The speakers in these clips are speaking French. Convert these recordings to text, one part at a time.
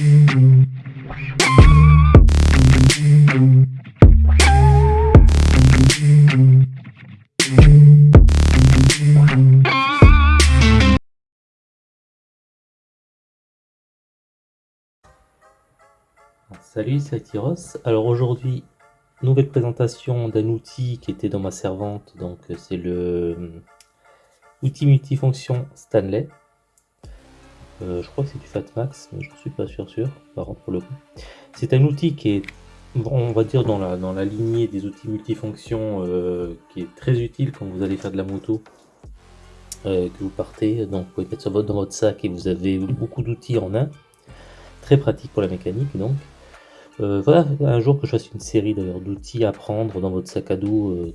Salut, c'est Tyros. Alors aujourd'hui, nouvelle présentation d'un outil qui était dans ma servante. Donc c'est le euh, outil multifonction Stanley. Euh, je crois que c'est du Fatmax, mais je ne suis pas sûr sûr, par contre le coup. C'est un outil qui est, on va dire, dans la, dans la lignée des outils multifonctions, euh, qui est très utile quand vous allez faire de la moto, que vous partez. Donc vous pouvez mettre ça dans votre sac et vous avez beaucoup d'outils en un. Très pratique pour la mécanique donc. Euh, voilà, un jour que je fasse une série d'ailleurs d'outils à prendre dans votre sac à dos euh,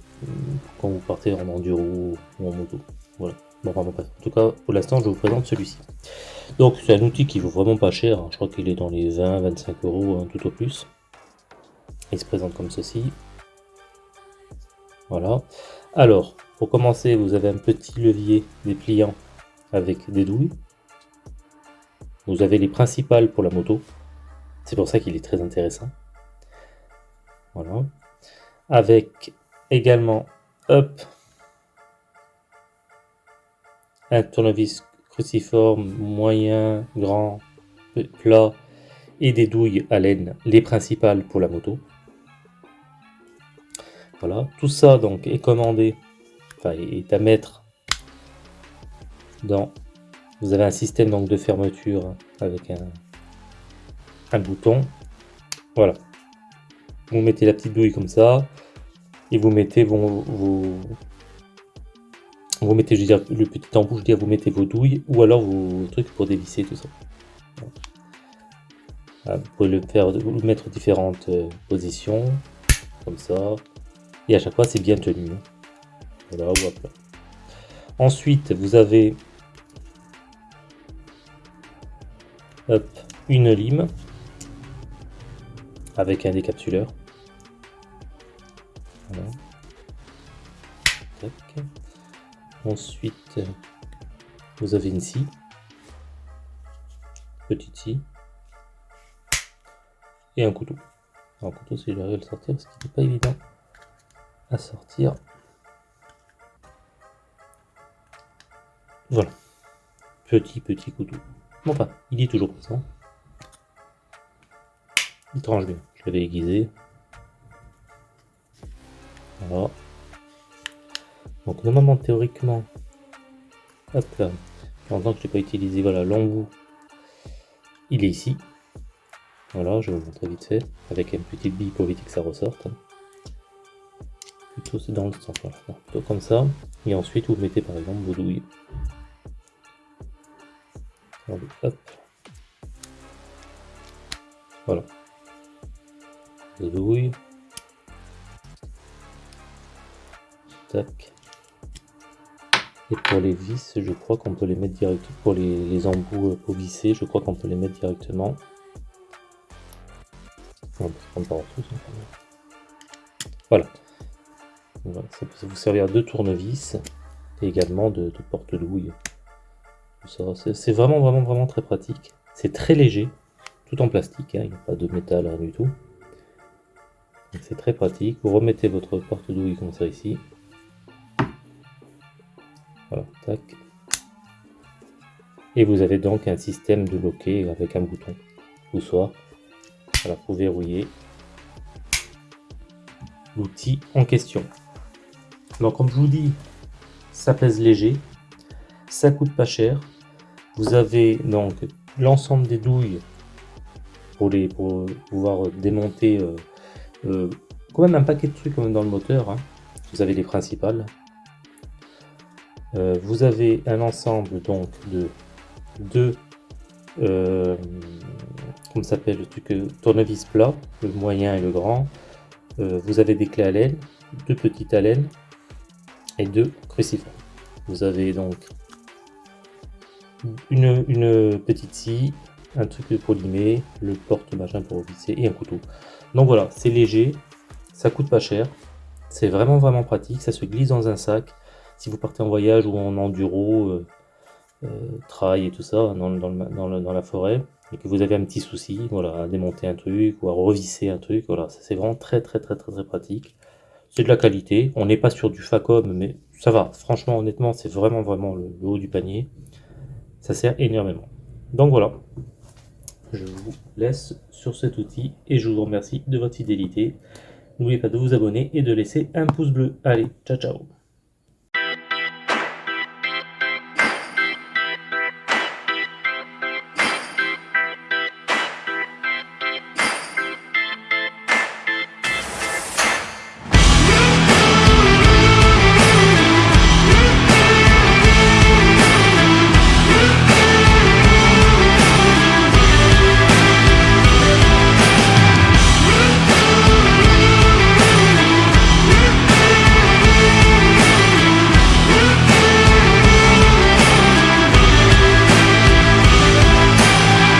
quand vous partez en enduro ou en moto. Voilà. Bon, pas. En tout cas, pour l'instant, je vous présente celui-ci. Donc, c'est un outil qui vaut vraiment pas cher. Hein. Je crois qu'il est dans les 20-25 euros tout au plus. Il se présente comme ceci. Voilà. Alors, pour commencer, vous avez un petit levier dépliant avec des douilles. Vous avez les principales pour la moto. C'est pour ça qu'il est très intéressant. Voilà. Avec également, hop, un tournevis cruciforme moyen, grand, plat et des douilles à laine, les principales pour la moto. Voilà, tout ça donc est commandé, enfin est à mettre dans. Vous avez un système donc de fermeture avec un, un bouton. Voilà. Vous mettez la petite douille comme ça. Et vous mettez vos, vos vous mettez, je veux dire, le petit embout, je veux dire, vous mettez vos douilles ou alors vos trucs pour dévisser tout ça. vous pouvez le faire, le mettre différentes euh, positions, comme ça. Et à chaque fois, c'est bien tenu. Voilà, hop Ensuite, vous avez une lime avec un décapsuleur. Ensuite, vous avez une scie, petite scie, et un couteau. un couteau, si j'arrive à le sortir, ce qui n'est pas évident à sortir. Voilà. Petit, petit couteau. Bon, enfin, il est toujours présent. Il tranche bien. Je l'avais aiguisé. Voilà. Donc normalement, théoriquement, hop là, pendant que je n'ai pas utilisé, voilà, l'embout, il est ici. Voilà, je vais vous montrer vite fait, avec une petite bille pour éviter que ça ressorte. Plutôt c'est dans le sens, voilà, plutôt comme ça. Et ensuite, vous mettez par exemple vos douilles. Hop. Voilà. Vos douilles. Tac. Et pour les vis, je crois qu'on peut les mettre directement. Pour les, embouts euh, pour visser, je crois qu'on peut les mettre directement. On peut Voilà. Ça peut vous servir de tournevis et également de, porte-douille. C'est vraiment, vraiment, vraiment très pratique. C'est très léger, tout en plastique, hein, il n'y a pas de métal, rien du tout. C'est très pratique. Vous remettez votre porte-douille comme ça ici. Et vous avez donc un système de loquet avec un bouton ou soit pour verrouiller l'outil en question. Donc comme je vous dis, ça pèse léger, ça coûte pas cher. Vous avez donc l'ensemble des douilles pour, les, pour pouvoir démonter euh, euh, quand même un paquet de trucs dans le moteur. Hein. Vous avez les principales. Euh, vous avez un ensemble donc de deux euh, comment s'appelle le truc euh, tournevis plat, le moyen et le grand. vous avez des clés à laine, deux petites à et deux crucifères. Vous avez donc une, une petite scie, un truc pour limer, le porte machin pour visser et un couteau. Donc voilà, c'est léger, ça coûte pas cher, c'est vraiment vraiment pratique, ça se glisse dans un sac si vous partez en voyage ou en enduro, euh, euh, trail et tout ça, dans, la forêt, et que vous avez un petit souci, voilà, à démonter un truc ou à revisser un truc, voilà, c'est vraiment très très très très très pratique. C'est de la qualité, on n'est pas sur du Facom, mais ça va, franchement, honnêtement, c'est vraiment vraiment le, haut du panier. Ça sert énormément. Donc voilà, je vous laisse sur cet outil et je vous remercie de votre fidélité. N'oubliez pas de vous abonner et de laisser un pouce bleu. Allez, ciao ciao